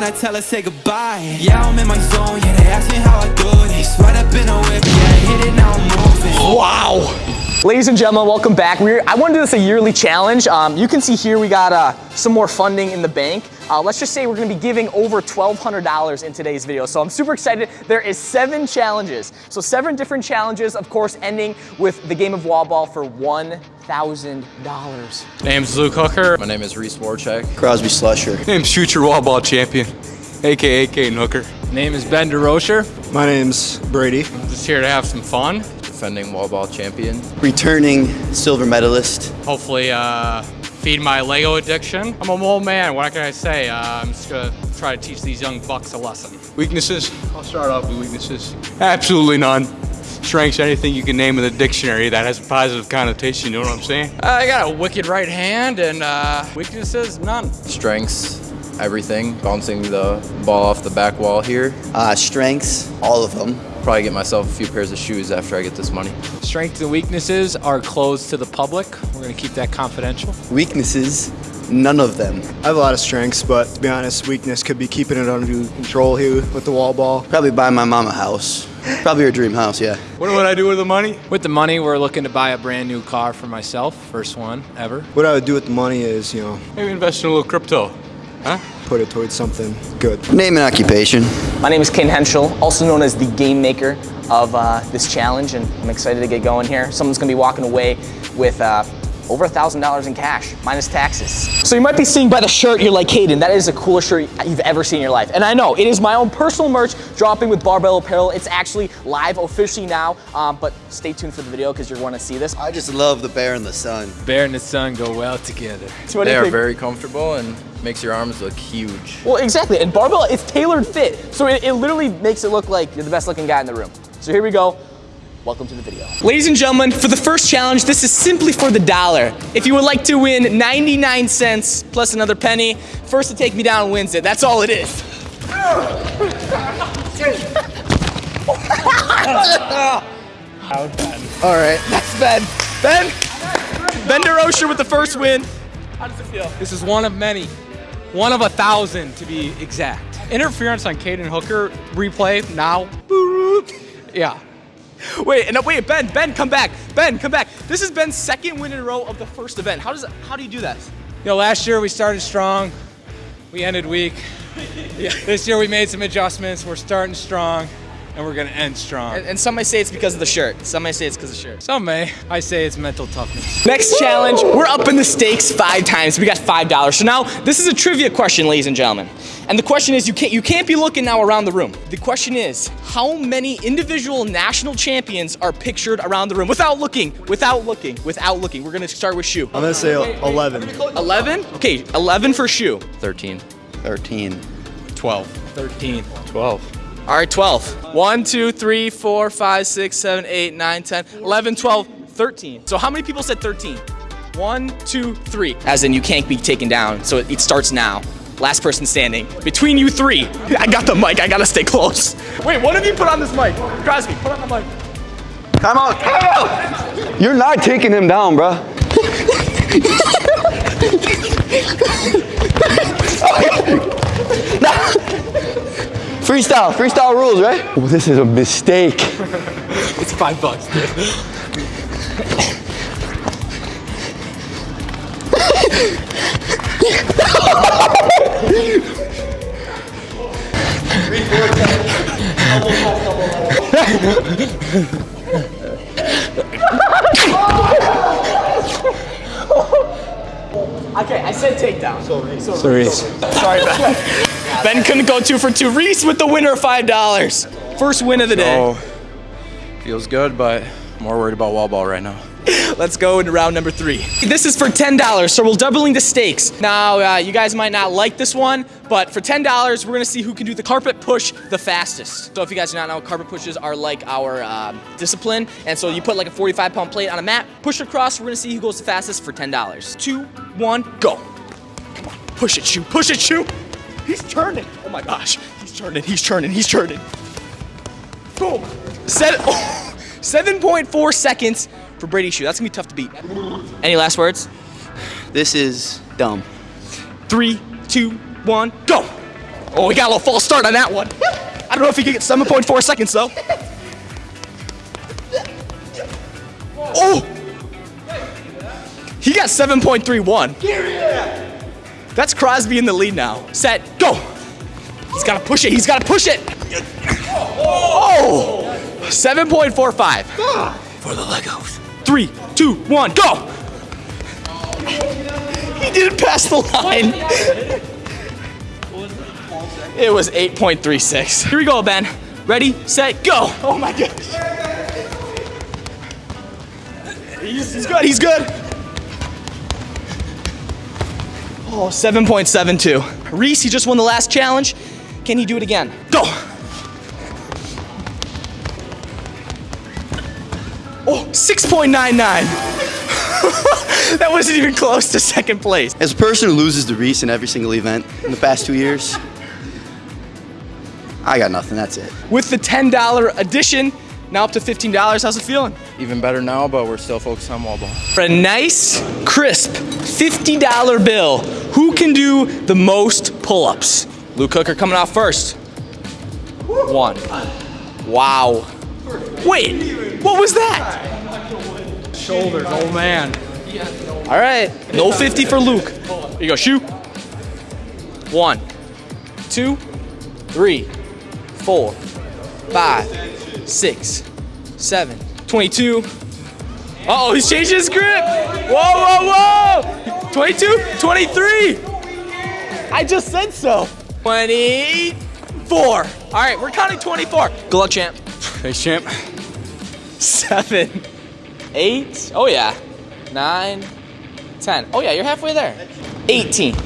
then I tell her say goodbye. Yeah, I'm in my zone, yeah, they ask me how I do it. Sweat up in a whip, yeah, hit it, now I'm moving. Wow. Ladies and gentlemen, welcome back. We're, I want to do this a yearly challenge. Um, you can see here we got uh, some more funding in the bank. Uh, let's just say we're going to be giving over $1,200 in today's video. So I'm super excited. There is seven challenges. So seven different challenges, of course, ending with the game of wall ball for $1,000. Name's Luke Hooker. My name is Reese Warchek. Crosby Slusher. Name's future wall ball champion, aka Kane Hooker. Name is Ben DeRocher. My name's Brady. Just here to have some fun. Defending wall ball champion. Returning silver medalist. Hopefully, uh, feed my Lego addiction. I'm a old man. What can I say? Uh, I'm just gonna try to teach these young bucks a lesson. Weaknesses? I'll start off with weaknesses. Absolutely none. Strengths, anything you can name in the dictionary that has a positive connotation. You know what I'm saying? Uh, I got a wicked right hand, and uh, weaknesses none. Strengths, everything. Bouncing the ball off the back wall here. Uh, strengths, all of them. Probably get myself a few pairs of shoes after I get this money. Strengths and weaknesses are closed to the public. We're going to keep that confidential. Weaknesses, none of them. I have a lot of strengths, but to be honest, weakness could be keeping it under control here with the wall ball. Probably buy my mom a house. Probably her dream house, yeah. What would I do with the money? With the money, we're looking to buy a brand new car for myself. First one ever. What I would do with the money is, you know, Maybe invest in a little crypto. Huh? Put it towards something good. Name and occupation. My name is Ken Henschel, also known as the game maker of uh, this challenge, and I'm excited to get going here. Someone's gonna be walking away with uh, over $1,000 in cash, minus taxes. So you might be seeing by the shirt, you're like, Hayden, that is the coolest shirt you've ever seen in your life. And I know, it is my own personal merch dropping with Barbell Apparel. It's actually live officially now, um, but stay tuned for the video because you're gonna see this. I just love the bear in the sun. Bear and the sun go well together. So They are very comfortable and makes your arms look huge. Well, exactly. And barbell, it's tailored fit. So it, it literally makes it look like you're the best looking guy in the room. So here we go. Welcome to the video. Ladies and gentlemen, for the first challenge, this is simply for the dollar. If you would like to win 99 cents plus another penny, first to take me down wins it. That's all it is. All right. That's Ben. Ben. Ben DeRocher with the first win. How does it feel? This is one of many. One of a thousand to be exact. Interference on Caden Hooker replay now. Yeah. Wait, and wait, Ben, Ben, come back. Ben, come back. This is Ben's second win in a row of the first event. How does it, how do you do that? You know, last year we started strong. We ended weak. This year we made some adjustments. We're starting strong, and we're gonna end strong. And, and some may say it's because of the shirt. Some may say it's because of the shirt. Some may. I say it's mental toughness. Next challenge, we're up in the stakes five times. We got five dollars. So now this is a trivia question, ladies and gentlemen. And the question is, you can't you can't be looking now around the room. The question is, how many individual national champions are pictured around the room without looking, without looking, without looking? We're gonna start with shoe. I'm gonna say 11. Eleven. Okay, eleven for shoe. 13. 13. 12. 13. 12. All right, 12. 1, 2, 3, 4, 5, 6, 7, 8, 9, 10, 11, 12, 13. So how many people said 13? 1, 2, 3. As in you can't be taken down, so it, it starts now. Last person standing. Between you three. I got the mic, I gotta stay close. Wait, one of you put on this mic. Crosby, put on the mic. Time out. Time out. You're not taking him down, bruh. freestyle, freestyle rules, right? Oh, this is a mistake. It's five bucks, dude. Okay, I said takedown. Sorry. Sorry. So Reese. Sorry, Ben. couldn't go two for two. Reese with the winner of $5. First win of the day. Oh, feels good, but more worried about wall ball right now. Let's go into round number three. This is for $10, so we're doubling the stakes. Now, uh, you guys might not like this one, but for $10, we're gonna see who can do the carpet push the fastest. So if you guys do not know, carpet pushes are like our um, discipline. And so you put like a 45 pound plate on a mat, push across, we're gonna see who goes the fastest for $10. Two, one, go. Come on, push it, shoot, push it, shoot. He's turning. Oh my gosh, he's turning, he's turning, he's turning. Boom. Set, oh, 7.4 seconds for Brady Shoe. That's gonna be tough to beat. Any last words? This is dumb. Three, two, one, go. Oh, we got a little false start on that one. I don't know if he can get 7.4 seconds though. Oh! He got 7.31. That's Crosby in the lead now. Set, go! He's gotta push it, he's gotta push it! Oh! 7.45. For the Legos. Three, two, one, go! He didn't pass the line. It was 8.36. Here we go, Ben. Ready, set, go! Oh my gosh. He's, he's good, he's good. Oh, 7.72. Reese, he just won the last challenge. Can he do it again? Go! Oh, 6.99. that wasn't even close to second place. As a person who loses to Reese in every single event in the past two years, I got nothing. That's it. With the $10 addition, now up to $15. How's it feeling? Even better now, but we're still focused on wall ball. For a nice, crisp $50 bill, who can do the most pull-ups? Luke Hooker coming out first. One. Wow. Wait, what was that? Shoulders, old man. All right, no 50 for Luke. Here you go, shoot. One, two, three, four, five, six, seven, 22. Uh-oh, he's changing his grip. Whoa, whoa, whoa. 22, 23. I just said so. 24. All right, we're counting 24. Good luck, champ. Thanks, champ. Seven, eight. Oh, yeah, nine, ten. Oh yeah, you're halfway there. 18.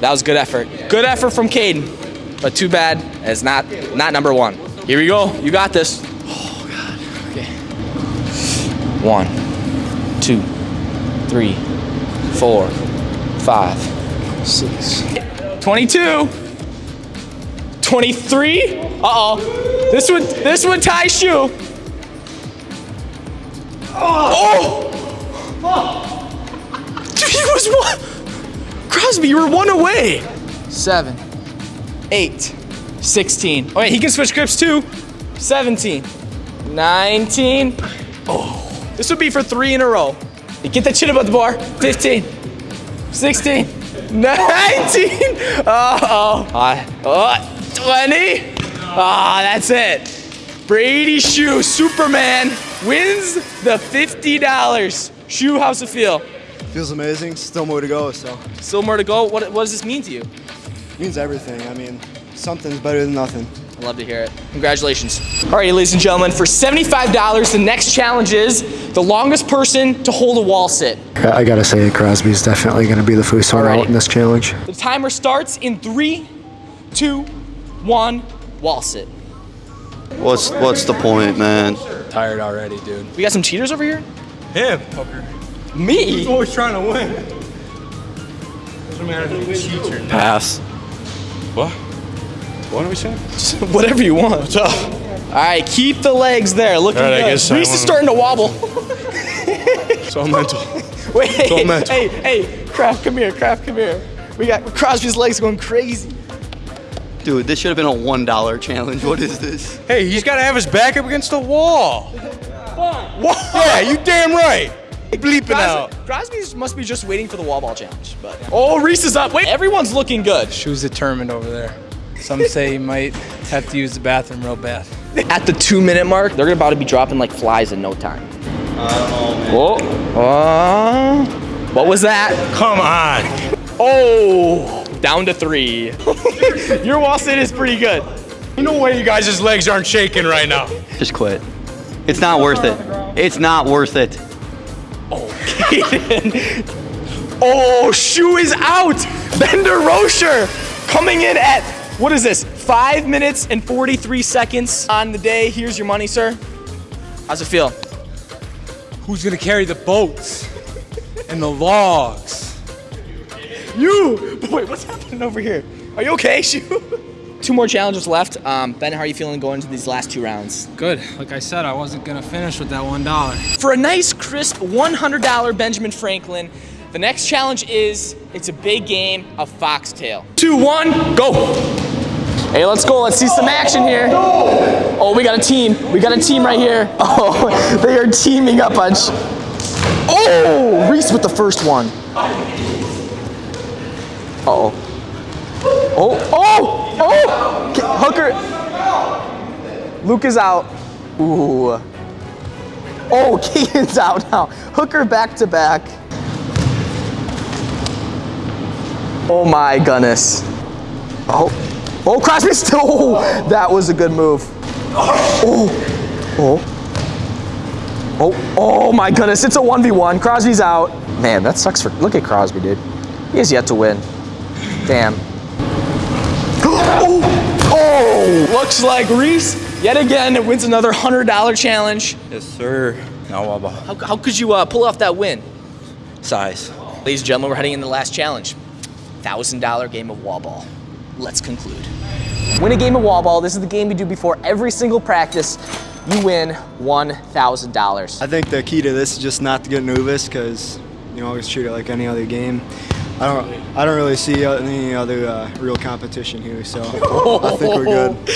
That was good effort. Good effort from Caden, but too bad it's not not number one. Here we go. You got this. Oh. One, two, three, four, five, six, 22. 23. Uh-oh. This would this would tie shoe. Oh! Dude, he was one. Crosby, you were one away. Seven, eight, 16. Oh, wait, he can switch grips too. 17, 19. Oh, this would be for three in a row. You get that chin above the bar. 15, 16, 19. Uh-oh. Uh, oh, 20. Ah, that's it. Brady Shoe, Superman, wins the $50. Shoe, how's it feel? Feels amazing. Still more to go, so Still more to go. What, what does this mean to you? means everything. I mean, something's better than nothing. I love to hear it. Congratulations. All right, ladies and gentlemen, for $75, the next challenge is the longest person to hold a wall sit. I gotta say, Crosby's definitely gonna be the first one Alrighty. out in this challenge. The timer starts in three, two, one, wall sit. What's what's the point, man? Tired already, dude. We got some cheaters over here? Him, fucker. Me? Always trying to win. Doesn't matter if you cheat or not. Pass. What? What are we saying? Whatever you want. What's up? All right, keep the legs there. Looking All right, I good. I Reese is starting to wobble. It's all mental. Wait, all mental. hey, hey, Kraft, come here, Kraft, come here. We got Crosby's legs going crazy. Dude, this should have been a one dollar challenge. What is this? Hey, he's got to have his back up against the wall. What? Yeah, you damn right. Bleeping out. Crosby must be just waiting for the wall ball challenge. But oh, Reese is up. Wait, everyone's looking good. Shoes determined over there. Some say he might have to use the bathroom real bad. At the two minute mark, they're about to be dropping like flies in no time. Oh, uh, what was that? Come on. Oh, down to three. Your wall sit is pretty good. You know way you guys' legs aren't shaking right now. Just quit. It's not worth it. It's not worth it. Oh, shoe is out. Ben DeRocher coming in at, what is this? Five minutes and 43 seconds on the day. Here's your money, sir. How's it feel? Who's gonna carry the boats and the logs? You! Wait, what's happening over here? Are you okay, Shoe? Two more challenges left. Um, ben, how are you feeling going into these last two rounds? Good. Like I said, I wasn't gonna finish with that one dollar. For a nice, crisp $100 Benjamin Franklin, the next challenge is it's a big game of foxtail. Two, one, go! Hey, let's go. Let's see some action here. Oh, we got a team. We got a team right here. Oh, they are teaming up on. Oh, Reese with the first one. Uh-oh. Oh, oh, oh! K- Hooker. Luke is out. Ooh. Oh, Keaton's out now. Hooker back to back. Oh my goodness. Oh, oh, Crosby still. Oh, that was a good move. Oh, oh, oh, oh my goodness. It's a 1v1. Crosby's out. Man, that sucks for. Look at Crosby, dude. He has yet to win. Damn. Oh, oh, looks like Reese yet again It wins another $100 challenge. Yes, sir. Now Waba. How, how could you uh, pull off that win? Size. Ladies and gentlemen, we're heading into the last challenge. $1,000 game of wall ball. Let's conclude. Win a game of wall ball. This is the game we do before every single practice. You win $1,000. I think the key to this is just not to get nervous because you always treat it like any other game. I don't, I don't really see any other uh, real competition here, so I think we're good.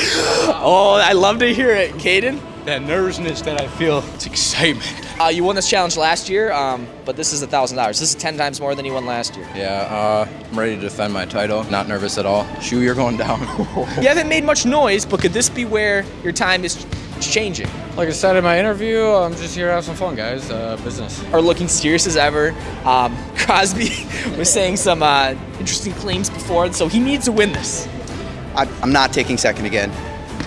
Oh, I love to hear it, Caden. That nervousness that I feel, it's excitement. Uh, you won this challenge last year, um, but this is $1,000. This is 10 times more than you won last year. Yeah, uh, I'm ready to defend my title. Not nervous at all. Shoe, you're going down. You haven't made much noise, but could this be where your time is changing? Like I said in my interview, I'm just here to have some fun, guys. Uh, business. Are looking serious as ever. Um, Crosby was saying some uh, interesting claims before, so he needs to win this. I, I'm not taking second again.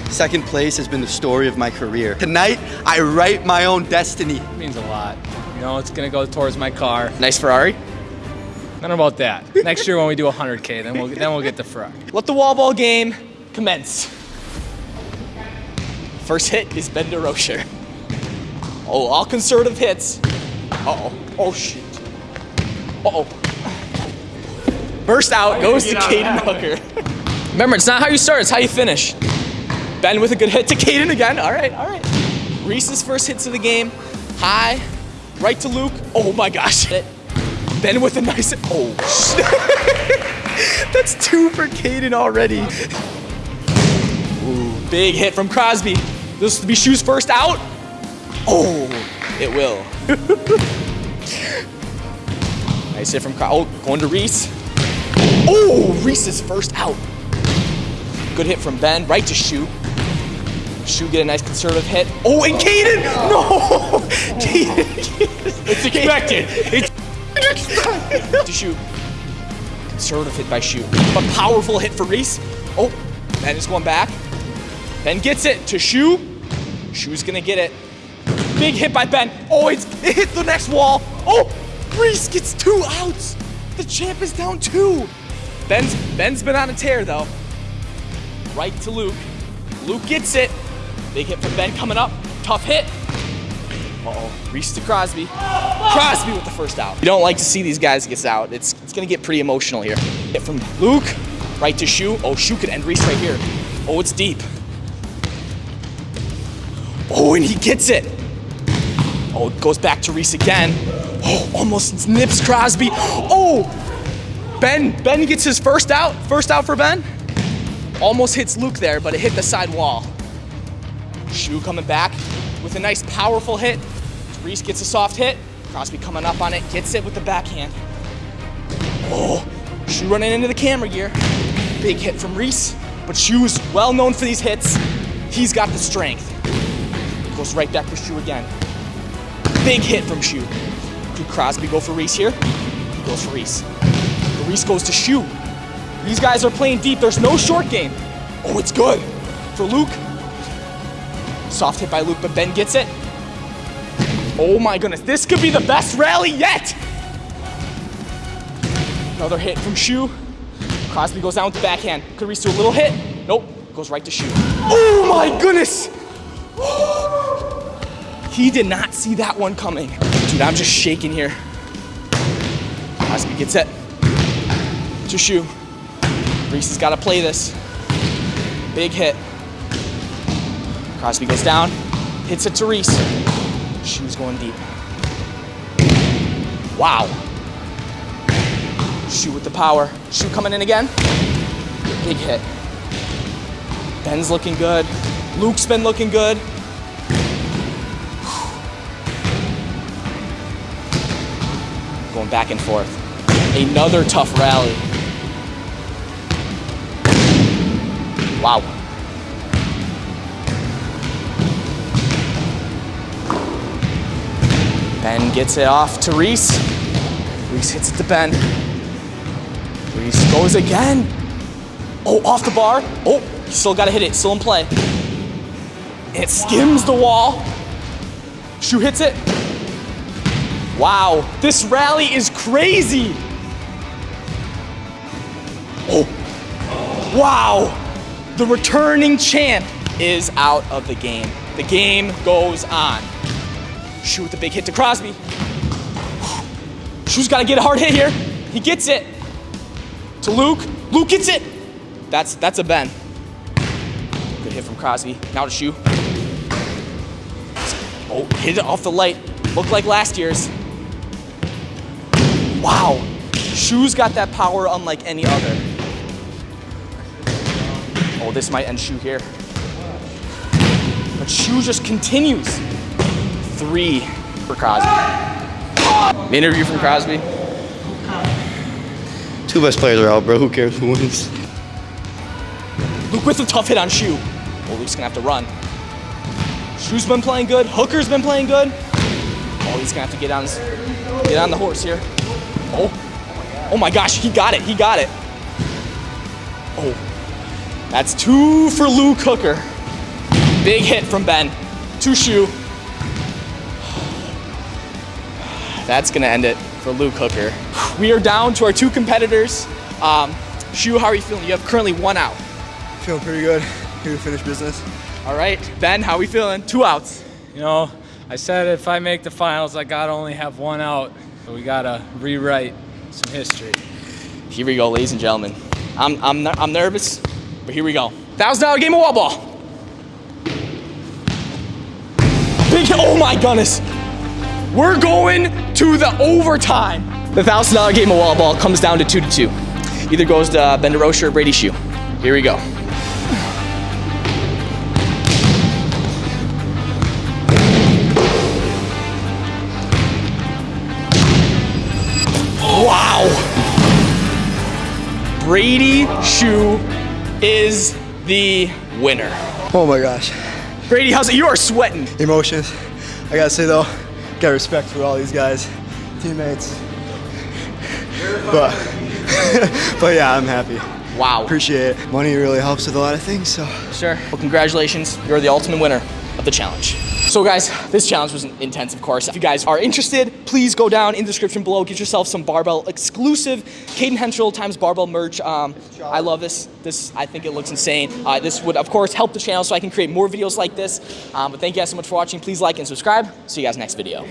Second place has been the story of my career. Tonight, I write my own destiny. It means a lot. You know, it's gonna go towards my car. Nice Ferrari. Not about that. Next year when we do 100k, then we'll then we'll get the Ferrari. Let the wall ball game commence. First hit is Ben DeRocher. Oh, all conservative hits. Uh-oh. Oh, shit. Uh-oh. Burst out, goes to Caden Hooker. Remember, it's not how you start, it's how you finish. Ben with a good hit to Caden again. All right, all right. Reese's first hits of the game. High, right to Luke. Oh my gosh. Ben with a nice, oh. That's two for Caden already. Ooh, big hit from Crosby. This will be shoes first out. Oh, it will. nice hit from Crosby. Oh, going to Reese. Oh, Reese's first out. Good hit from Ben, right to Shoe. Shoe get a nice conservative hit. Oh, and Caden! No! Caden! It's expected. It's to Shoe. Conservative hit by Shoe. But powerful hit for Reese. Oh, Ben is going back. Ben gets it to Shoe. Shoe's gonna get it. Big hit by Ben. Oh, it's, it hit the next wall. Oh, Reese gets two outs. The champ is down two. Ben's, Ben's been on a tear though. Right to Luke. Luke gets it. Big hit from Ben coming up. Tough hit. Uh-oh. Reese to Crosby. Crosby with the first out. You don't like to see these guys get out. It's, it's gonna get pretty emotional here. Hit from Luke. Right to Shoe. Oh, Shoe could end Reese right here. Oh, it's deep. Oh, and he gets it. Oh, it goes back to Reese again. Oh, almost nips Crosby. Oh, Ben, Ben gets his first out. First out for Ben. Almost hits Luke there, but it hit the side wall. Shoe coming back with a nice powerful hit. Reese gets a soft hit. Crosby coming up on it, gets it with the backhand. Oh, Shoe running into the camera gear. Big hit from Reese, but Shoe is well known for these hits. He's got the strength. Goes right back to Shoe again. Big hit from Shoe. Could Crosby go for Reese here? He goes for Reese. But Reese goes to Shoe. These guys are playing deep. There's no short game. Oh, it's good for Luke. Soft hit by Luke, but Ben gets it. Oh my goodness, this could be the best rally yet. Another hit from Shu. Crosby goes down with the backhand. Could Reese do a little hit? Nope, goes right to Shu. Oh my goodness. He did not see that one coming. Dude, I'm just shaking here. Crosby gets it. To Shu. Reese has got to play this. Big hit. Crosby goes down, hits it to Reese. Shoe's going deep. Wow. Shoe with the power. Shoe coming in again. Big hit. Ben's looking good. Luke's been looking good. Going back and forth. Another tough rally. Wow. Gets it off to Reese. Reese hits it to Ben. Reese goes again. Oh, off the bar. Oh, still gotta hit it, still in play. It skims the wall. Shoe hits it. Wow, this rally is crazy. Oh, wow. The returning champ is out of the game. The game goes on. Shoe with a big hit to Crosby. Shoe's gotta get a hard hit here. He gets it. To Luke. Luke gets it. That's that's a Ben. Good hit from Crosby. Now to Shoe. Oh, hit it off the light. Looked like last year's. Wow. Shoe's got that power unlike any other. Oh, this might end Shoe here. But Shoe just continues. Three for Crosby. Interview from Crosby. Two best players are out, bro. Who cares who wins? Luke with a tough hit on Shoe. Well, Luke's gonna have to run. Shoe's been playing good. Hooker's been playing good. Oh, he's gonna have to get on, his, get on the horse here. Oh, oh my gosh, he got it. He got it. Oh, that's two for Luke Hooker. Big hit from Ben. To Shoe. That's gonna end it for Luke Hooker. We are down to our two competitors. Um, Shoe, how are you feeling? You have currently one out. Feeling pretty good. Here to finish business. All right, Ben, how are we feeling? Two outs. You know, I said if I make the finals, I gotta only have one out. So we gotta rewrite some history. Here we go, ladies and gentlemen. I'm, I'm, I'm nervous, but here we go. Thousand dollar game of wall ball. Big hit, oh my goodness. We're going to the overtime. The thousand dollar game of wall ball comes down to two to two. Either goes to uh, Ben DeRocher or Brady Shoe. Here we go. Wow. Brady Shoe is the winner. Oh my gosh. Brady, how's it? You are sweating. Emotions. I gotta say though, got respect for all these guys, teammates. But, but yeah, I'm happy. Wow. Appreciate it. Money really helps with a lot of things, so. Sure. Well, congratulations. You're the ultimate winner of the challenge. So guys, this challenge was intense, of course. If you guys are interested, please go down in the description below, get yourself some barbell exclusive Caden Henschel times barbell merch. Um, I love this. This, I think it looks insane. Uh, this would, of course, help the channel so I can create more videos like this. Um, but thank you guys so much for watching. Please like and subscribe. See you guys next video.